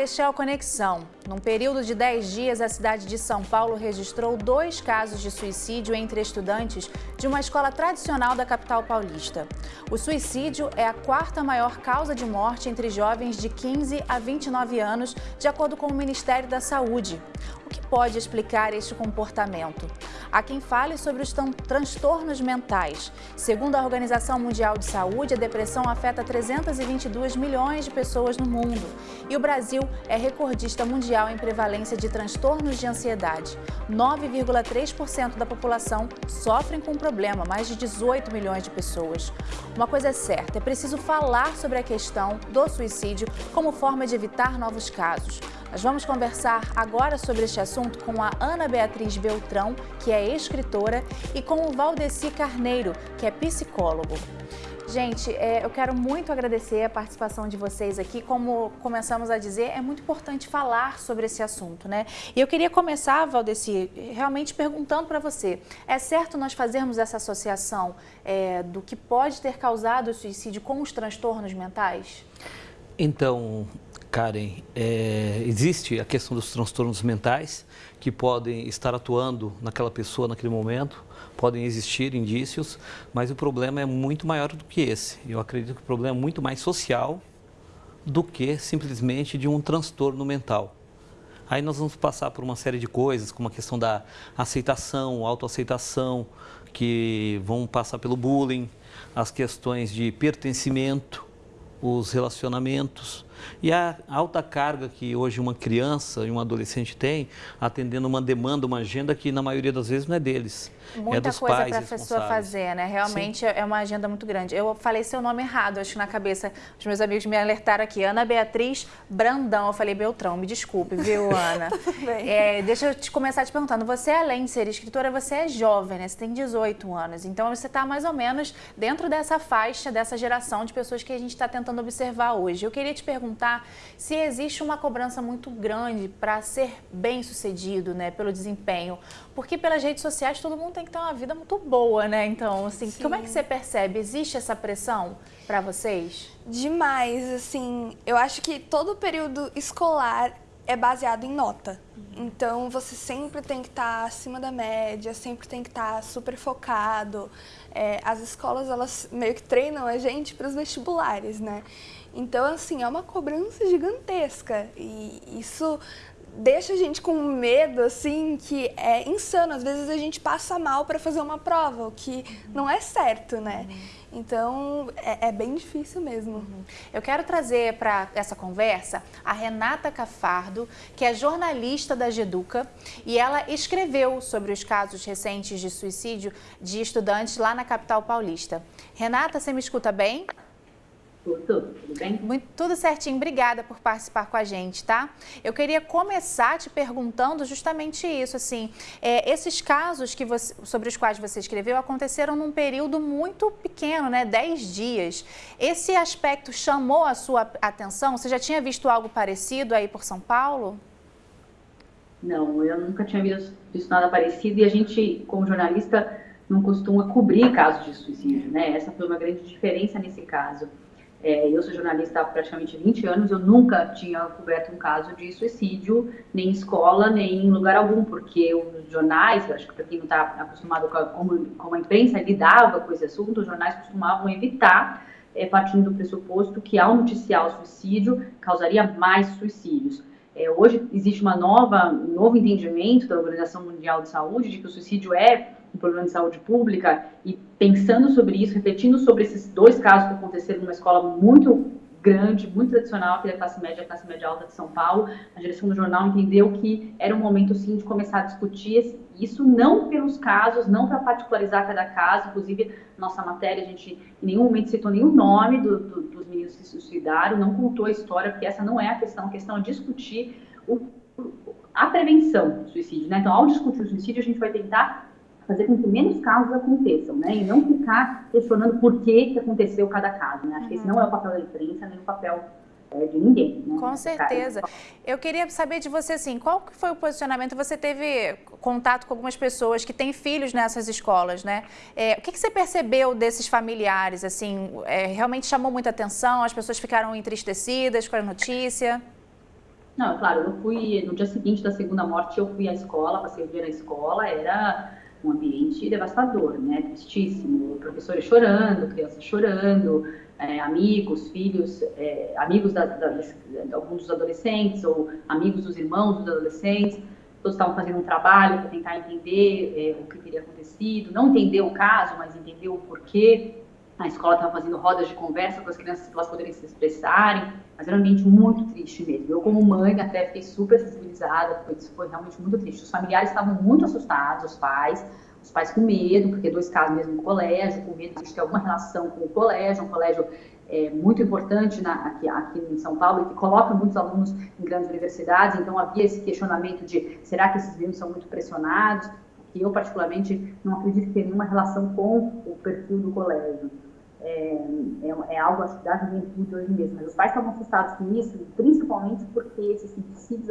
este é o Conexão. Num período de 10 dias, a cidade de São Paulo registrou dois casos de suicídio entre estudantes de uma escola tradicional da capital paulista. O suicídio é a quarta maior causa de morte entre jovens de 15 a 29 anos, de acordo com o Ministério da Saúde. O que pode explicar este comportamento? Há quem fale sobre os transtornos mentais. Segundo a Organização Mundial de Saúde, a depressão afeta 322 milhões de pessoas no mundo. E o Brasil é recordista mundial em prevalência de transtornos de ansiedade. 9,3% da população sofrem com o problema, mais de 18 milhões de pessoas. Uma coisa é certa, é preciso falar sobre a questão do suicídio como forma de evitar novos casos. Nós vamos conversar agora sobre este assunto com a Ana Beatriz Beltrão, que é escritora, e com o Valdeci Carneiro, que é psicólogo. Gente, é, eu quero muito agradecer a participação de vocês aqui. Como começamos a dizer, é muito importante falar sobre esse assunto, né? E eu queria começar, Valdeci, realmente perguntando para você, é certo nós fazermos essa associação é, do que pode ter causado o suicídio com os transtornos mentais? Então, Karen, é, existe a questão dos transtornos mentais que podem estar atuando naquela pessoa naquele momento, podem existir indícios, mas o problema é muito maior do que esse. Eu acredito que o problema é muito mais social do que simplesmente de um transtorno mental. Aí nós vamos passar por uma série de coisas, como a questão da aceitação, autoaceitação, que vão passar pelo bullying, as questões de pertencimento, os relacionamentos e a alta carga que hoje uma criança e um adolescente tem, atendendo uma demanda, uma agenda que na maioria das vezes não é deles. É Muita é dos coisa para a pessoa fazer, né? Realmente Sim. é uma agenda muito grande. Eu falei seu nome errado, acho que na cabeça os meus amigos me alertaram aqui. Ana Beatriz Brandão, eu falei Beltrão, me desculpe, viu, Ana? é, deixa eu te começar te perguntando, você além de ser escritora, você é jovem, né? Você tem 18 anos, então você está mais ou menos dentro dessa faixa, dessa geração de pessoas que a gente está tentando observar hoje. Eu queria te perguntar se existe uma cobrança muito grande para ser bem sucedido, né, pelo desempenho, porque pelas redes sociais todo mundo tem que ter uma vida muito boa, né? Então, assim, Sim. como é que você percebe? Existe essa pressão para vocês? Demais, assim, eu acho que todo período escolar é baseado em nota. Uhum. Então, você sempre tem que estar tá acima da média, sempre tem que estar tá super focado. É, as escolas, elas meio que treinam a gente para os vestibulares, né? Então, assim, é uma cobrança gigantesca e isso deixa a gente com medo, assim, que é insano. Às vezes a gente passa mal para fazer uma prova, o que uhum. não é certo, né? Uhum. Então, é, é, bem difícil mesmo. Uhum. Eu quero trazer para essa conversa a Renata Cafardo, que é jornalista da Geduca, e ela escreveu sobre os casos recentes de suicídio de estudantes lá na capital paulista. Renata, você me escuta bem? Tudo, tudo bem? Muito, tudo certinho, obrigada por participar com a gente, tá? Eu queria começar te perguntando justamente isso, assim, é, esses casos que você, sobre os quais você escreveu aconteceram num período muito pequeno, né, 10 dias. Esse aspecto chamou a sua atenção? Você já tinha visto algo parecido aí por São Paulo? Não, eu nunca tinha visto, visto nada parecido e a gente, como jornalista, não costuma cobrir casos de suicídio, né? Essa foi uma grande diferença nesse caso. É, eu sou jornalista há praticamente 20 anos, eu nunca tinha coberto um caso de suicídio, nem em escola, nem em lugar algum, porque os jornais, acho que para quem não está acostumado com a, como, a imprensa lidava com esse assunto, os jornais costumavam evitar, é, partindo do pressuposto que ao noticiar o suicídio, causaria mais suicídios. É, hoje existe uma nova, um novo entendimento da Organização Mundial de Saúde de que o suicídio é um problema de saúde pública e pensando sobre isso, refletindo sobre esses dois casos que aconteceram numa escola muito grande, muito tradicional, que é a classe média, a classe média alta de São Paulo, a direção do jornal entendeu que era um momento, sim, de começar a discutir isso, não pelos casos, não para particularizar cada caso, inclusive, nossa matéria, a gente em nenhum momento citou nenhum nome do, do, dos meninos que se suicidaram, não contou a história, porque essa não é a questão, a questão é discutir o, a prevenção do suicídio, né? Então, ao discutir o suicídio, a gente vai tentar fazer com que menos casos aconteçam, né? E não ficar questionando por que, que aconteceu cada caso, né? Acho que esse não é o papel da imprensa, nem o papel é, de ninguém. Né? Com certeza. Eu queria saber de você, assim, qual foi o posicionamento? Você teve contato com algumas pessoas que têm filhos nessas escolas, né? É, o que, que, você percebeu desses familiares, assim? É, realmente chamou muita atenção? As pessoas ficaram entristecidas com a notícia? Não, claro, eu fui, no dia seguinte da segunda morte, eu fui à escola, passei o dia na escola, era um ambiente devastador, né? Tristíssimo. Professores chorando, crianças chorando, é, amigos, filhos, é, amigos da, da, de alguns dos adolescentes ou amigos dos irmãos dos adolescentes. Todos estavam fazendo um trabalho para tentar entender é, o que teria acontecido, não entender o caso, mas entender o porquê. A escola estava fazendo rodas de conversa com as crianças para elas poderem se expressarem, mas era um ambiente muito triste mesmo. Eu, como mãe, até fiquei super sensibilizada, isso foi realmente muito triste. Os familiares estavam muito assustados, os pais, os pais com medo, porque dois casos mesmo no colégio, com medo de ter alguma relação com o colégio, um colégio é, muito importante na, aqui, aqui em São Paulo e que coloca muitos alunos em grandes universidades, então havia esse questionamento de será que esses meninos são muito pressionados? Que eu, particularmente, não acredito que tenha nenhuma relação com o perfil do colégio é, é, é algo, acho que da juventude hoje mesmo. Mas os pais estavam assustados com isso, principalmente porque esses suicídios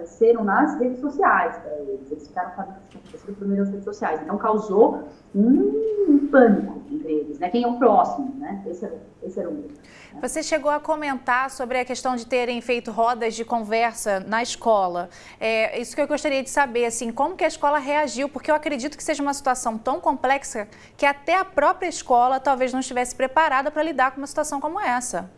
apareceram nas redes sociais para eles. Eles ficaram sabendo que tinha primeiro nas redes sociais. Então, causou um, pânico entre eles, né? Quem é o próximo, né? Esse era, esse era o medo. Você chegou a comentar sobre a questão de terem feito rodas de conversa na escola. É, isso que eu gostaria de saber, assim, como que a escola reagiu? Porque eu acredito que seja uma situação tão complexa que até a própria escola talvez não estivesse preparada para lidar com uma situação como essa.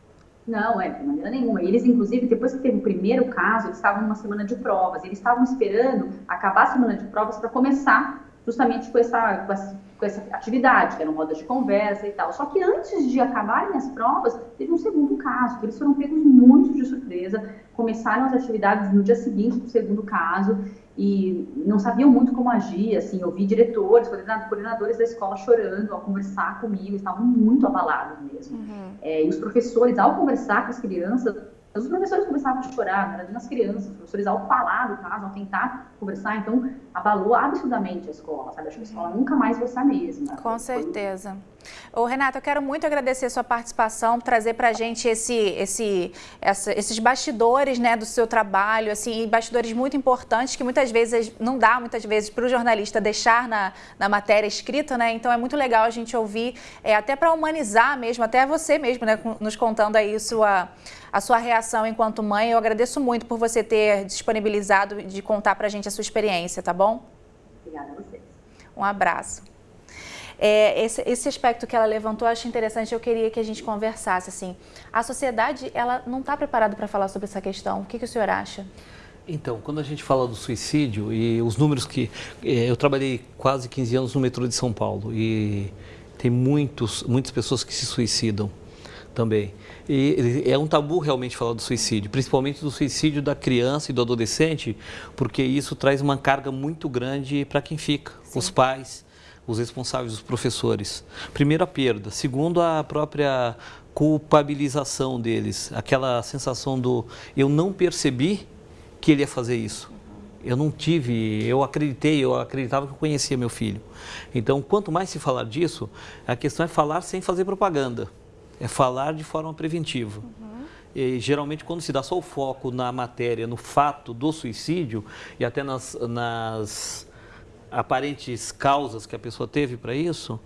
Não, é, de maneira nenhuma. Eles, inclusive, depois que teve o primeiro caso, eles estavam numa semana de provas. Eles estavam esperando acabar a semana de provas para começar justamente com essa, com essa, com essa atividade, que era uma roda de conversa e tal. Só que antes de acabarem as provas, teve um segundo caso, que eles foram pegos muito de surpresa, começaram as atividades no dia seguinte do segundo caso e não sabiam muito como agir, assim, eu vi diretores, coordenadores da escola chorando ao conversar comigo, estavam muito abalados mesmo. Uhum. É, e os professores, ao conversar com as crianças, os professores começavam a chorar, na verdade, nas crianças, os professores, ao falar do caso, ao tentar conversar, então, abalou absurdamente a escola, sabe? Acho que a escola nunca mais vai ser a mesma. Com certeza. Ô, Renata, eu quero muito agradecer a sua participação, trazer para a gente esse, esse, essa, esses bastidores né, do seu trabalho, assim, bastidores muito importantes que muitas vezes não dá, muitas vezes, para o jornalista deixar na, na matéria escrita, né? Então é muito legal a gente ouvir, é, até para humanizar mesmo, até você mesmo, né, nos contando aí sua a sua reação enquanto mãe. Eu agradeço muito por você ter disponibilizado de contar para a gente a sua experiência, tá bom? Obrigada a vocês. Um abraço. É, esse, esse, aspecto que ela levantou, eu acho interessante, eu queria que a gente conversasse, assim, a sociedade, ela não está preparada para falar sobre essa questão, o que, que o senhor acha? Então, quando a gente fala do suicídio e os números que... É, eu trabalhei quase 15 anos no metrô de São Paulo e tem muitos, muitas pessoas que se suicidam também. E é um tabu realmente falar do suicídio, principalmente do suicídio da criança e do adolescente, porque isso traz uma carga muito grande para quem fica, Sim. os pais, os responsáveis, os professores. Primeiro a perda, segundo a própria culpabilização deles, aquela sensação do eu não percebi que ele ia fazer isso. Eu não tive, eu acreditei, eu acreditava que eu conhecia meu filho. Então, quanto mais se falar disso, a questão é falar sem fazer propaganda é falar de forma preventiva. Uhum. E, geralmente, quando se dá só o foco na matéria, no fato do suicídio e até nas, nas aparentes causas que a pessoa teve para isso,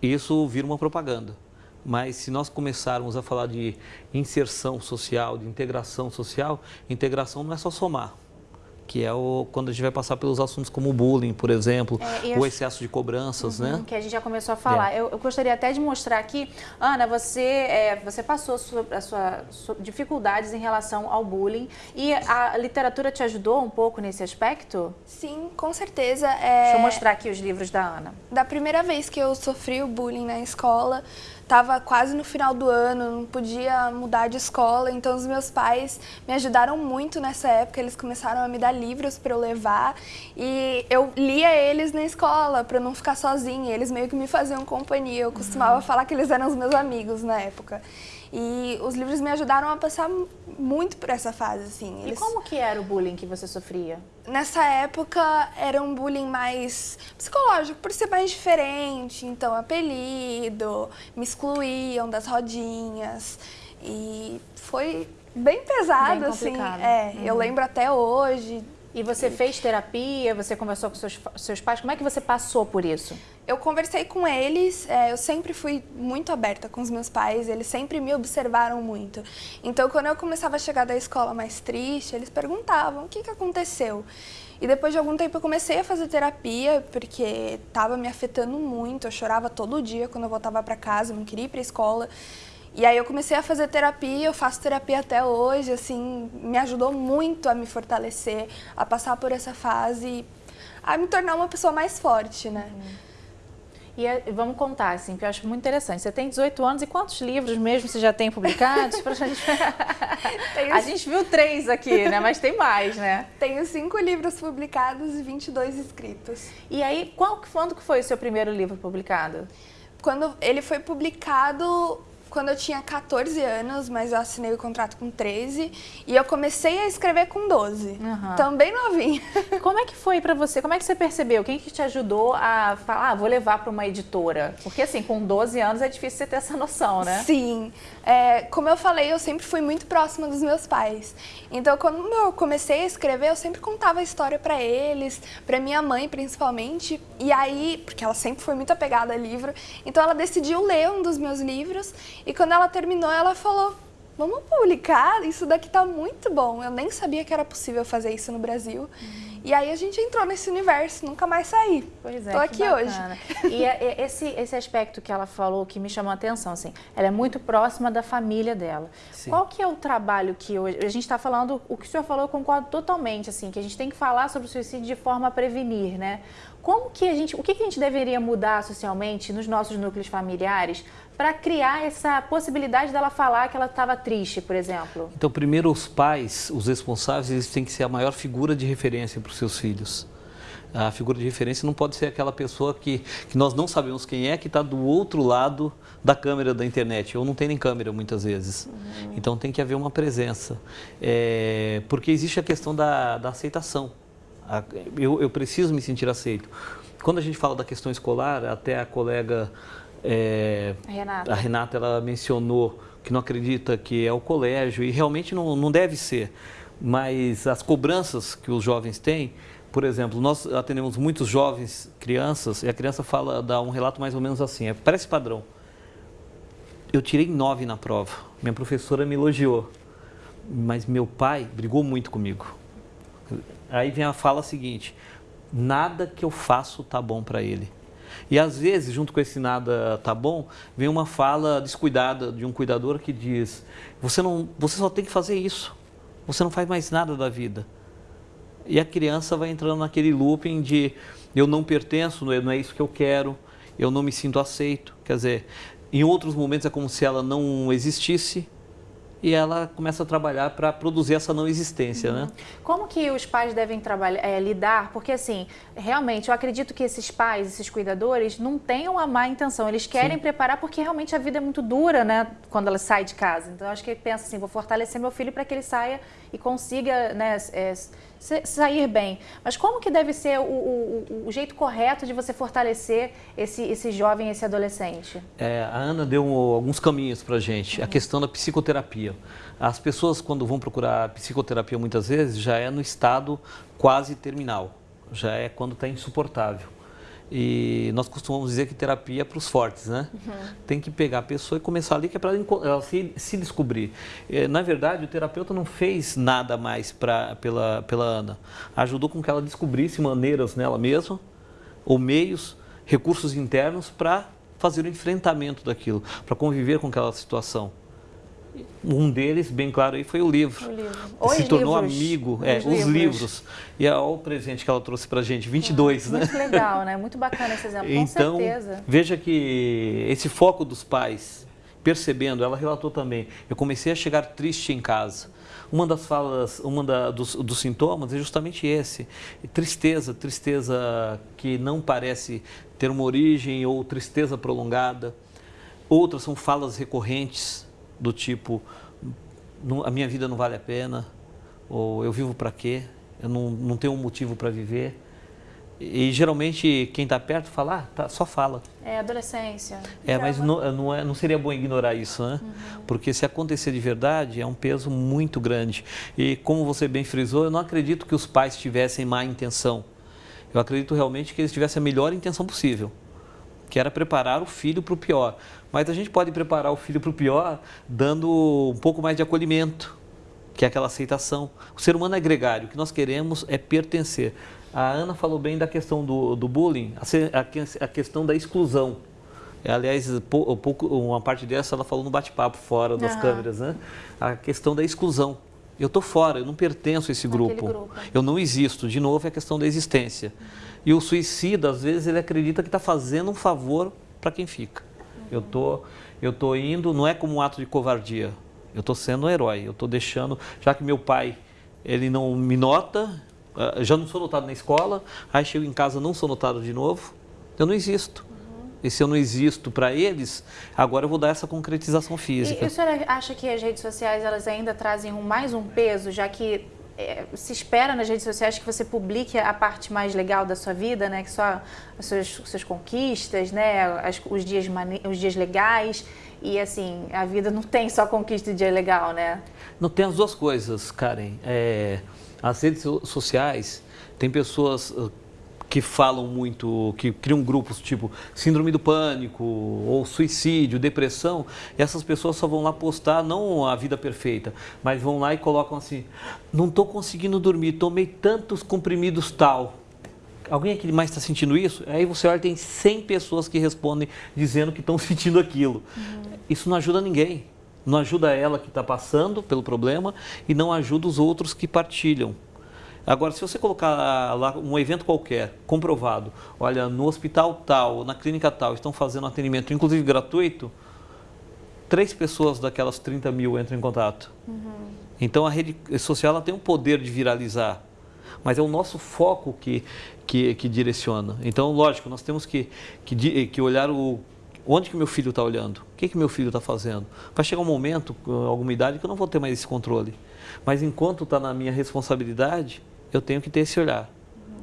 isso vira uma propaganda. Mas se nós começarmos a falar de inserção social, de integração social, integração não é só somar que é o, quando a gente vai passar pelos assuntos como o bullying, por exemplo, é, o excesso de cobranças, uhum, né? Que a gente já começou a falar. É. Eu, eu, gostaria até de mostrar aqui, Ana, você, é, você passou as suas dificuldades em relação ao bullying e a literatura te ajudou um pouco nesse aspecto? Sim, com certeza. É Deixa eu mostrar aqui os livros da Ana. Da primeira vez que eu sofri o bullying na escola, estava quase no final do ano, não podia mudar de escola, então os meus pais me ajudaram muito nessa época, eles começaram a me dar livros para eu levar e eu lia eles na escola para não ficar sozinha, eles meio que me faziam companhia, eu costumava uhum. falar que eles eram os meus amigos na época. E os livros me ajudaram a passar muito por essa fase, assim. Eles... E como que era o bullying que você sofria? Nessa época era um bullying mais psicológico, por ser mais diferente. Então, apelido, me excluíam das rodinhas. E foi bem pesado, bem assim. É, uhum. eu lembro até hoje E você fez terapia, você conversou com seus, seus pais, como é que você passou por isso? Eu conversei com eles, é, eu sempre fui muito aberta com os meus pais, eles sempre me observaram muito. Então, quando eu começava a chegar da escola mais triste, eles perguntavam o que, que aconteceu. E depois de algum tempo eu comecei a fazer terapia, porque estava me afetando muito, eu chorava todo dia quando eu voltava para casa, não queria ir para a escola. E aí eu comecei a fazer terapia, eu faço terapia até hoje, assim, me ajudou muito a me fortalecer, a passar por essa fase, a me tornar uma pessoa mais forte, né? Uhum. E é, vamos contar, assim, que eu acho muito interessante. Você tem 18 anos e quantos livros mesmo você já tem publicados? Gente... a gente viu três aqui, né? Mas tem mais, né? Tenho cinco livros publicados e 22 escritos. E aí, qual, quando que foi o seu primeiro livro publicado? Quando ele foi publicado quando eu tinha 14 anos, mas eu assinei o contrato com 13 e eu comecei a escrever com 12. Uhum. Também novinha. Como é que foi para você? Como é que você percebeu? Quem que te ajudou a falar, ah, vou levar para uma editora? Porque assim, com 12 anos é difícil você ter essa noção, né? Sim. É, como eu falei, eu sempre fui muito próxima dos meus pais. Então, quando eu comecei a escrever, eu sempre contava a história para eles, para minha mãe principalmente. E aí, porque ela sempre foi muito apegada a livro, então ela decidiu ler um dos meus livros e quando ela terminou, ela falou: Vamos publicar? Isso daqui tá muito bom. Eu nem sabia que era possível fazer isso no Brasil. Uhum. E aí a gente entrou nesse universo, nunca mais saí. Pois é. Tô aqui hoje. E é, é esse, esse aspecto que ela falou que me chamou a atenção, assim, ela é muito próxima da família dela. Sim. Qual que é o trabalho que hoje. A gente está falando, o que o senhor falou, eu concordo totalmente, assim, que a gente tem que falar sobre o suicídio de forma a prevenir, né? Como que a gente, o que a gente deveria mudar socialmente nos nossos núcleos familiares para criar essa possibilidade dela falar que ela estava triste, por exemplo? Então, primeiro os pais, os responsáveis, eles têm que ser a maior figura de referência para os seus filhos. A figura de referência não pode ser aquela pessoa que, que nós não sabemos quem é, que está do outro lado da câmera da internet, ou não tem nem câmera muitas vezes. Uhum. Então tem que haver uma presença. É, porque existe a questão da, da aceitação. Eu, eu preciso me sentir aceito. Quando a gente fala da questão escolar, até a colega é, Renata. A Renata ela mencionou que não acredita que é o colégio e realmente não, não deve ser. Mas as cobranças que os jovens têm, por exemplo, nós atendemos muitos jovens, crianças, e a criança fala, dá um relato mais ou menos assim, é, parece padrão. Eu tirei nove na prova, minha professora me elogiou, mas meu pai brigou muito comigo. Aí vem a fala seguinte, nada que eu faço tá bom para ele. E às vezes, junto com esse nada tá bom, vem uma fala descuidada de um cuidador que diz: você, não, você só tem que fazer isso, você não faz mais nada da vida. E a criança vai entrando naquele looping de eu não pertenço, não é isso que eu quero, eu não me sinto aceito. Quer dizer, em outros momentos é como se ela não existisse, e ela começa a trabalhar para produzir essa não existência, né? uhum. né? Como que os pais devem trabalhar, é, lidar? Porque assim, realmente, eu acredito que esses pais, esses cuidadores, não tenham a má intenção. Eles querem Sim. preparar porque realmente a vida é muito dura, né? Quando ela sai de casa. Então, eu acho que pensa assim, vou fortalecer meu filho para que ele saia e consiga, né? É, sair bem. Mas como que deve ser o, o, o jeito correto de você fortalecer esse, esse jovem, esse adolescente? É, a Ana deu alguns caminhos para a gente. Uhum. A questão da psicoterapia. As pessoas, quando vão procurar psicoterapia, muitas vezes, já é no estado quase terminal. Já é quando está insuportável. E nós costumamos dizer que terapia é para os fortes, né? Uhum. Tem que pegar a pessoa e começar ali, que é para ela se, se descobrir. É, na verdade, o terapeuta não fez nada mais pra, pela, pela Ana. Ajudou com que ela descobrisse maneiras nela mesma, ou meios, recursos internos para fazer o enfrentamento daquilo, para conviver com aquela situação. Um deles, bem claro, aí foi o livro. O livro. Os se tornou livros. amigo, é, os, livros. livros. E é o presente que ela trouxe para a gente, 22, né? Muito legal, né? Muito bacana esse exemplo, então, com certeza. Veja que esse foco dos pais, percebendo, ela relatou também, eu comecei a chegar triste em casa. Uma das falas, uma da, dos, dos sintomas é justamente esse, tristeza, tristeza que não parece ter uma origem ou tristeza prolongada. Outras são falas recorrentes, do tipo, a minha vida não vale a pena, ou eu vivo para quê, eu não, não tenho um motivo para viver. E geralmente quem está perto fala, ah, tá, só fala. É adolescência. É, mas não, não, é, não seria bom ignorar isso, né? Uhum. Porque se acontecer de verdade, é um peso muito grande. E como você bem frisou, eu não acredito que os pais tivessem má intenção. Eu acredito realmente que eles tivessem a melhor intenção possível, que era preparar o filho para o pior. Mas a gente pode preparar o filho para o pior dando um pouco mais de acolhimento, que é aquela aceitação. O ser humano é gregário, o que nós queremos é pertencer. A Ana falou bem da questão do, do bullying, a, a, questão da exclusão. Aliás, pouco, uma parte dessa ela falou no bate-papo fora das uhum. câmeras, né? A questão da exclusão. Eu estou fora, eu não pertenço a esse grupo. grupo. Eu não existo. De novo, é a questão da existência. Uhum. E o suicida, às vezes, ele acredita que está fazendo um favor para quem fica. Uhum. Eu tô, eu tô indo, não é como um ato de covardia. Eu estou sendo um herói. Eu estou deixando, já que meu pai ele não me nota, ah, já não sou notado na escola, aí chego em casa não sou notado de novo, eu não existo. Uhum. E se eu não existo para eles, agora eu vou dar essa concretização física. E, e a senhora acha que as redes sociais elas ainda trazem mais um peso, já que é, se espera nas redes sociais que você publique a parte mais legal da sua vida, né? Que só as suas, suas conquistas, né? As, os, dias os dias legais. E assim, a vida não tem só conquista e dia legal, né? Não tem as duas coisas, Karen. É, as redes sociais, tem pessoas que falam muito, que criam grupos tipo síndrome do pânico ou suicídio, depressão, e essas pessoas só vão lá postar não a vida perfeita, mas vão lá e colocam assim: não estou conseguindo dormir, tomei tantos comprimidos tal. Alguém aqui mais está sentindo isso? Aí você olha, tem 100 pessoas que respondem dizendo que estão sentindo aquilo. Uhum. Isso não ajuda ninguém. Não ajuda ela que está passando pelo problema e não ajuda os outros que partilham. Agora, se você colocar lá um evento qualquer, comprovado, olha, no hospital tal, na clínica tal, estão fazendo atendimento, inclusive gratuito, três pessoas daquelas 30 mil entram em contato. Uhum. Então, a rede social ela tem um poder de viralizar, mas é o nosso foco que, que, que direciona. Então, lógico, nós temos que, que, que olhar o Onde que meu filho está olhando? O que, que meu filho está fazendo? Vai chegar um momento, alguma idade, que eu não vou ter mais esse controle. Mas enquanto está na minha responsabilidade, eu tenho que ter esse olhar.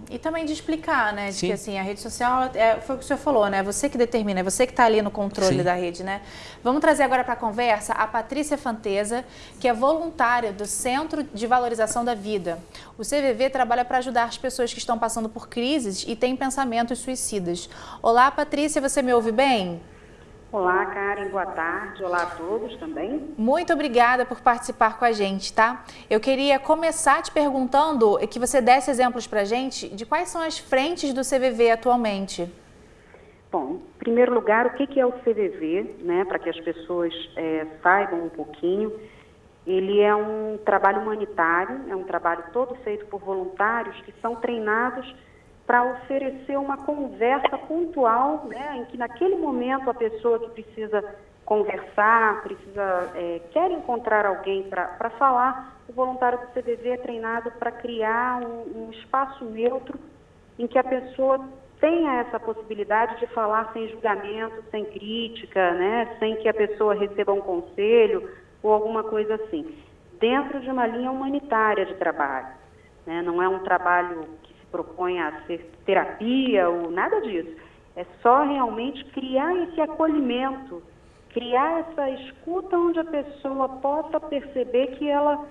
E também de explicar, né? De Sim. que assim, a rede social, é, foi o que o senhor falou, né? Você que determina, é você que está ali no controle Sim. da rede, né? Vamos trazer agora para a conversa a Patrícia Fanteza, que é voluntária do Centro de Valorização da Vida. O CVV trabalha para ajudar as pessoas que estão passando por crises e têm pensamentos suicidas. Olá, Patrícia, você me ouve bem? Olá, Karen, boa tarde. Olá a todos também. Muito obrigada por participar com a gente, tá? Eu queria começar te perguntando que você desse exemplos para a gente de quais são as frentes do CVV atualmente. Bom, em primeiro lugar, o que é o CVV, né, para que as pessoas é, saibam um pouquinho. Ele é um trabalho humanitário, é um trabalho todo feito por voluntários que são treinados para oferecer uma conversa pontual, né, em que naquele momento a pessoa que precisa conversar, precisa é, quer encontrar alguém para falar, o voluntário do CVV é treinado para criar um, um espaço neutro em que a pessoa tenha essa possibilidade de falar sem julgamento, sem crítica, né, sem que a pessoa receba um conselho ou alguma coisa assim, dentro de uma linha humanitária de trabalho. Né, não é um trabalho propõe a ser terapia ou nada disso. É só realmente criar esse acolhimento, criar essa escuta onde a pessoa possa perceber que ela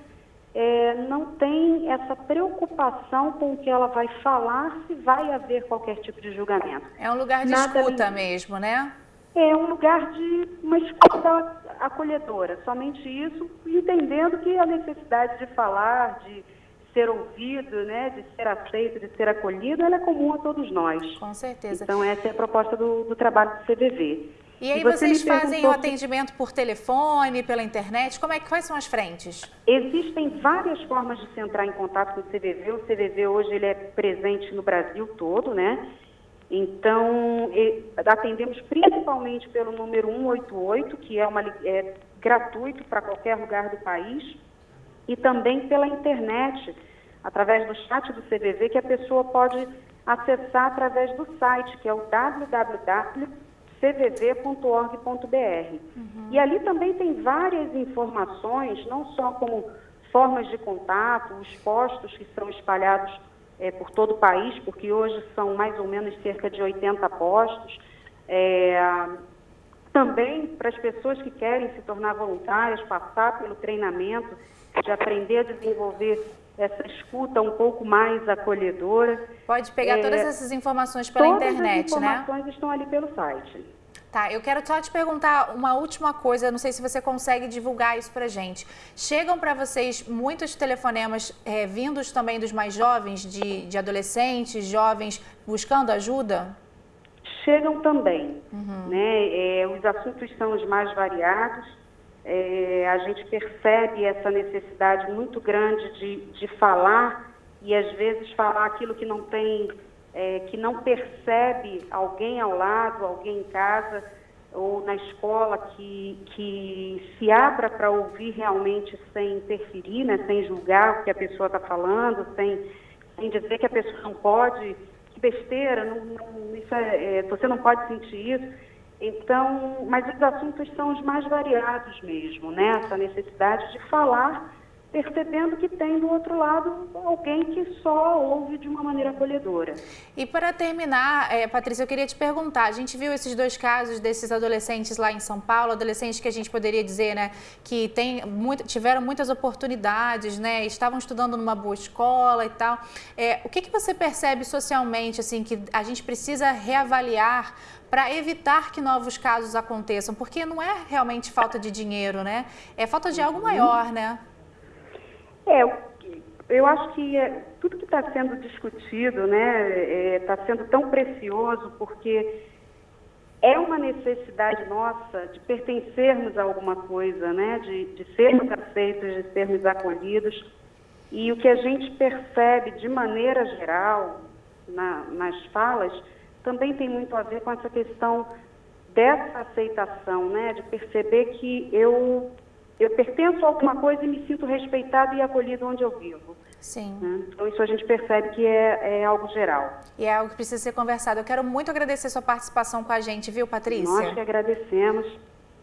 é, não tem essa preocupação com o que ela vai falar se vai haver qualquer tipo de julgamento. É um lugar de Nada escuta mesmo, né? É um lugar de uma escuta acolhedora, somente isso, entendendo que a necessidade de falar, de ser ouvido, né, de ser aceito, de ser acolhido, ela é comum a todos nós. Com certeza. Então, essa é a proposta do, do trabalho do CVV. E aí e você vocês fazem o atendimento por telefone, pela internet? Como é que quais são as frentes? Existem várias formas de se entrar em contato com o CVV. O CVV hoje ele é presente no Brasil todo, né? Então, atendemos principalmente pelo número 188, que é, uma, é gratuito para qualquer lugar do país, e também pela internet através do chat do CVV, que a pessoa pode acessar através do site, que é o www.cvv.org.br. Uhum. E ali também tem várias informações, não só como formas de contato, os postos que são espalhados é, por todo o país, porque hoje são mais ou menos cerca de 80 postos. É, também para as pessoas que querem se tornar voluntárias, passar pelo treinamento, de aprender a desenvolver essa escuta um pouco mais acolhedora. Pode pegar é, todas essas informações pela internet, né? Todas as informações né? estão ali pelo site. Tá, eu quero só te perguntar uma última coisa, não sei se você consegue divulgar isso pra gente. Chegam para vocês muitos telefonemas é, vindos também dos mais jovens, de, de adolescentes, jovens, buscando ajuda? Chegam também, uhum. né? É, os assuntos são os mais variados, é, a gente percebe essa necessidade muito grande de, de falar e às vezes falar aquilo que não tem é, que não percebe alguém ao lado, alguém em casa ou na escola que, que se abra para ouvir realmente sem interferir, né, sem julgar o que a pessoa está falando, sem, sem dizer que a pessoa não pode, que besteira, não, não, é, é, você não pode sentir isso. Então, mas os assuntos são os mais variados mesmo, né? Essa necessidade de falar percebendo que tem do outro lado alguém que só ouve de uma maneira acolhedora. E para terminar, é, Patrícia, eu queria te perguntar, a gente viu esses dois casos desses adolescentes lá em São Paulo, adolescentes que a gente poderia dizer, né, que tem muito, tiveram muitas oportunidades, né, estavam estudando numa boa escola e tal. É, o que, que você percebe socialmente, assim, que a gente precisa reavaliar para evitar que novos casos aconteçam? Porque não é realmente falta de dinheiro, né? É falta de algo maior, né? É, eu acho que é, tudo que está sendo discutido está né, é, tá sendo tão precioso porque é uma necessidade nossa de pertencermos a alguma coisa, né, de, de sermos aceitos, de sermos acolhidos. E o que a gente percebe de maneira geral na, nas falas também tem muito a ver com essa questão dessa aceitação, né, de perceber que eu eu pertenço a alguma coisa e me sinto respeitado e acolhido onde eu vivo. Sim. Né? Então, isso a gente percebe que é, é, algo geral. E é algo que precisa ser conversado. Eu quero muito agradecer sua participação com a gente, viu, Patrícia? Nós que agradecemos.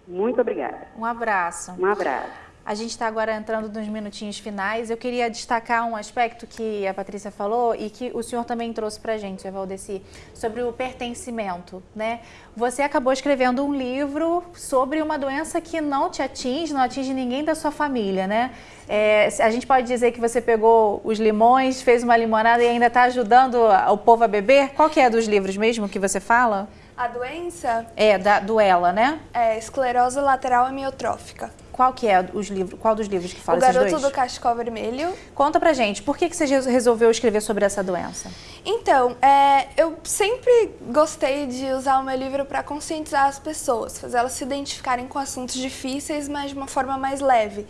Muito obrigada. Um abraço. Um abraço. A gente está agora entrando nos minutinhos finais. Eu queria destacar um aspecto que a Patrícia falou e que o senhor também trouxe para a gente, Valdeci, sobre o pertencimento. Né? Você acabou escrevendo um livro sobre uma doença que não te atinge, não atinge ninguém da sua família. Né? É, a gente pode dizer que você pegou os limões, fez uma limonada e ainda está ajudando o povo a beber? Qual que é dos livros mesmo que você fala? A doença? É, da, do ELA, né? É esclerose lateral amiotrófica. Qual que é os livros, qual dos livros que fala O Garoto do Cachecol Vermelho. Conta pra gente, por que, que você resolveu escrever sobre essa doença? Então, é, eu sempre gostei de usar o meu livro para conscientizar as pessoas, fazer elas se identificarem com assuntos difíceis, mas de uma forma mais leve.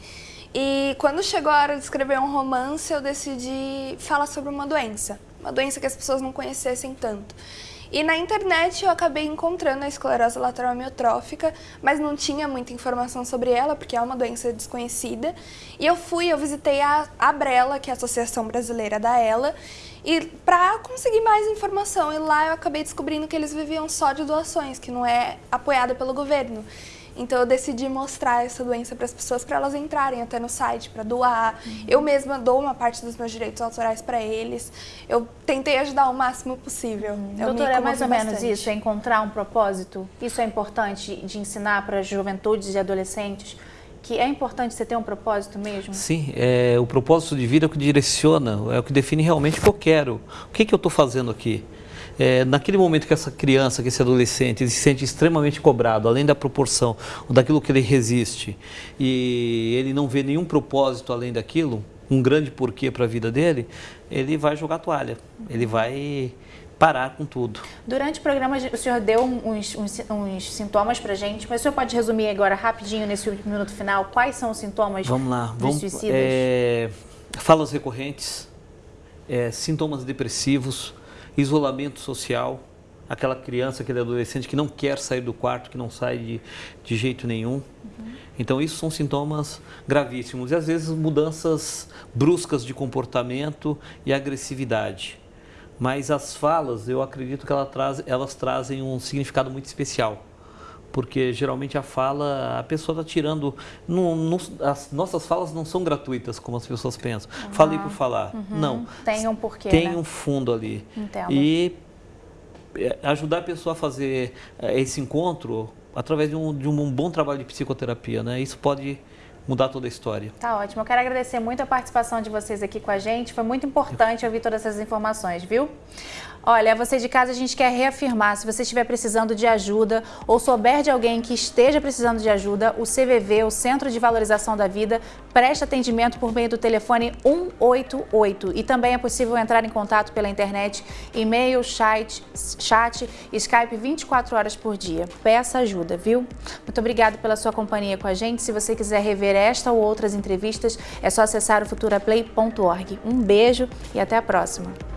E quando chegou a hora de escrever um romance, eu decidi falar sobre uma doença, uma doença que as pessoas não conhecessem tanto. E na internet eu acabei encontrando a esclerose lateral amiotrófica, mas não tinha muita informação sobre ela, porque é uma doença desconhecida. E eu fui, eu visitei a Abrela, que é a Associação Brasileira da ELA, e para conseguir mais informação. E lá eu acabei descobrindo que eles viviam só de doações, que não é apoiada pelo governo. Então eu decidi mostrar essa doença para as pessoas para elas entrarem até no site para doar. Uhum. Eu mesma dou uma parte dos meus direitos autorais para eles. Eu tentei ajudar o máximo possível. Uhum. Doutora, é mais ou bastante. menos isso, é encontrar um propósito. Isso é importante de ensinar para juventudes e adolescentes que é importante você ter um propósito mesmo? Sim, é, o propósito de vida é o que direciona, é o que define realmente o que eu quero. O que, que eu estou fazendo aqui? É, naquele momento que essa criança, que esse adolescente, ele se sente extremamente cobrado, além da proporção, daquilo que ele resiste, e ele não vê nenhum propósito além daquilo, um grande porquê para a vida dele, ele vai jogar toalha, ele vai parar com tudo. Durante o programa, o senhor deu uns, uns, uns sintomas para gente, mas o senhor pode resumir agora rapidinho, nesse último minuto final, quais são os sintomas Vamos lá. dos Vamos, suicidas? É, falas recorrentes, é, sintomas depressivos, isolamento social, aquela criança, aquele adolescente que não quer sair do quarto, que não sai de, de jeito nenhum. Uhum. Então, isso são sintomas gravíssimos. E às vezes mudanças bruscas de comportamento e agressividade. Mas as falas, eu acredito que elas, traz, elas trazem um significado muito especial porque geralmente a fala, a pessoa está tirando. Não, não, as nossas falas não são gratuitas, como as pessoas pensam. Uhum. Falei por falar. Uhum. Não. Tem um porquê. Tem né? um fundo ali. Entendo. E é, ajudar a pessoa a fazer é, esse encontro através de um, de um bom trabalho de psicoterapia, né? Isso pode mudar toda a história. Tá ótimo. Eu quero agradecer muito a participação de vocês aqui com a gente. Foi muito importante ouvir todas essas informações, viu? Olha, você de casa, a gente quer reafirmar, se você estiver precisando de ajuda ou souber de alguém que esteja precisando de ajuda, o CVV, o Centro de Valorização da Vida, presta atendimento por meio do telefone 188 e também é possível entrar em contato pela internet, e-mail, chat, chat, Skype 24 horas por dia. Peça ajuda, viu? Muito obrigado pela sua companhia com a gente. Se você quiser rever esta ou outras entrevistas, é só acessar o futuraplay.org. Um beijo e até a próxima.